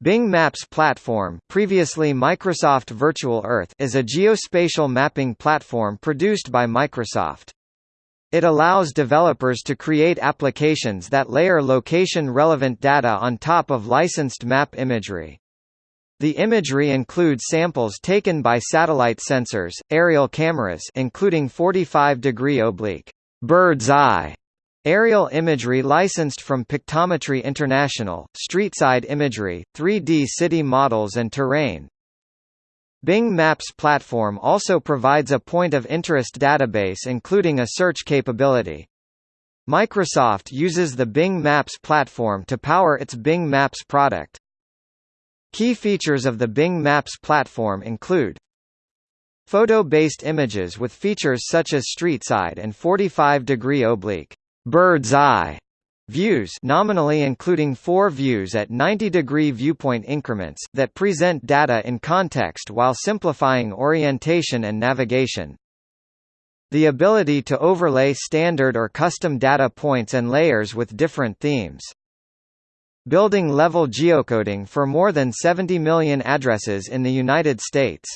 Bing Maps platform previously Microsoft Virtual Earth is a geospatial mapping platform produced by Microsoft. It allows developers to create applications that layer location-relevant data on top of licensed map imagery. The imagery includes samples taken by satellite sensors, aerial cameras including 45-degree oblique bird's eye Aerial imagery licensed from Pictometry International, streetside imagery, 3D city models and terrain. Bing Maps platform also provides a point of interest database including a search capability. Microsoft uses the Bing Maps platform to power its Bing Maps product. Key features of the Bing Maps platform include Photo-based images with features such as streetside and 45-degree oblique bird's eye views nominally including four views at 90-degree viewpoint increments, that present data in context while simplifying orientation and navigation. The ability to overlay standard or custom data points and layers with different themes. Building level geocoding for more than 70 million addresses in the United States.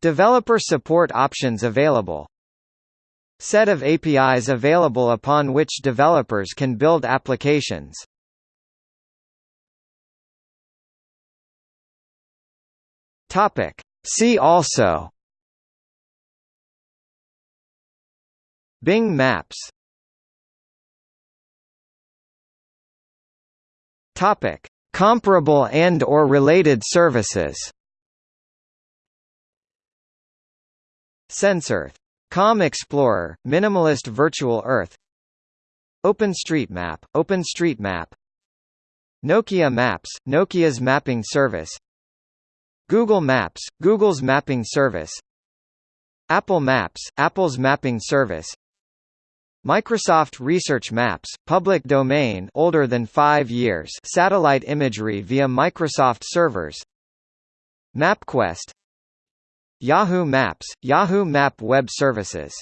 Developer support options available Set of APIs available upon which developers can build applications. Topic. See also Bing Maps Topic: Comparable and or related services. SenseEarth Com Explorer, Minimalist Virtual Earth OpenStreetMap, OpenStreetMap Nokia Maps, Nokia's mapping service Google Maps, Google's mapping service Apple Maps, Apple's mapping service Microsoft Research Maps, public domain older than 5 years satellite imagery via Microsoft servers MapQuest Yahoo Maps, Yahoo Map Web Services.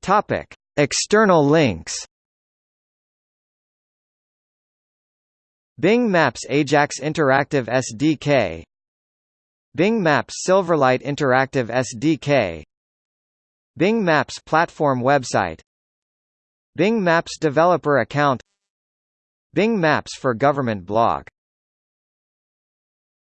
Topic. External links. Bing Maps Ajax Interactive SDK Bing Maps Silverlight Interactive SDK Bing Maps platform website. Bing Maps developer account. Bing Maps for government blog